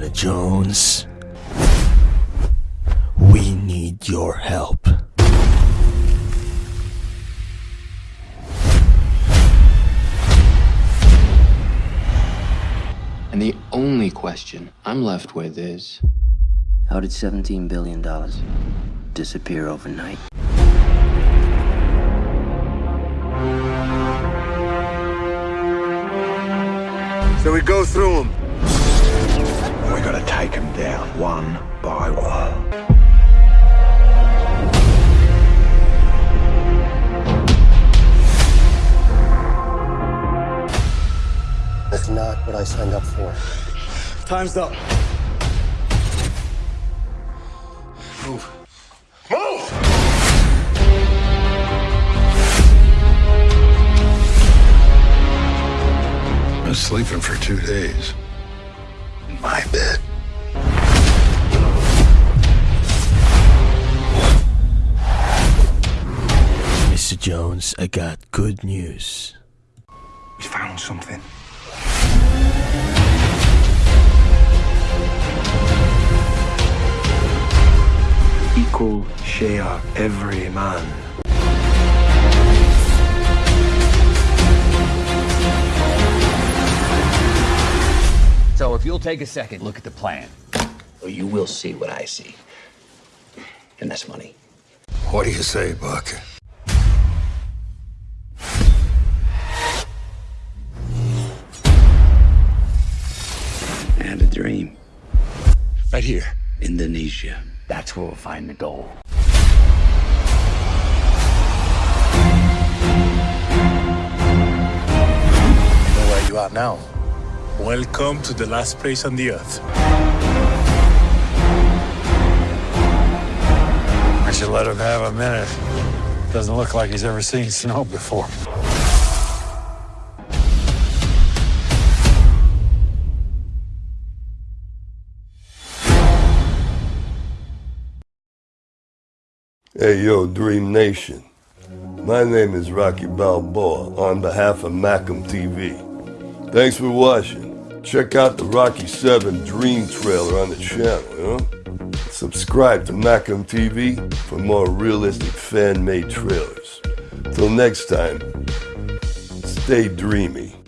Indiana Jones. We need your help. And the only question I'm left with is How did $17 billion disappear overnight? So we go through them. We gotta take them down one by one. That's not what I signed up for. Time's up. Move. Move! Been sleeping for two days. In my bed. Jones, I got good news. We found something. Equal share every man. So if you'll take a second, look at the plan. or you will see what I see. And that's money. What do you say, Buck? Dream. Right here. Indonesia. That's where we'll find the gold. You know where you are now. Welcome to the last place on the earth. I should let him have a minute. Doesn't look like he's ever seen snow before. Hey, yo, Dream Nation. My name is Rocky Balboa on behalf of Macam TV. Thanks for watching. Check out the Rocky 7 Dream trailer on the channel? Subscribe to Macam TV for more realistic fan-made trailers. Till next time, stay dreamy.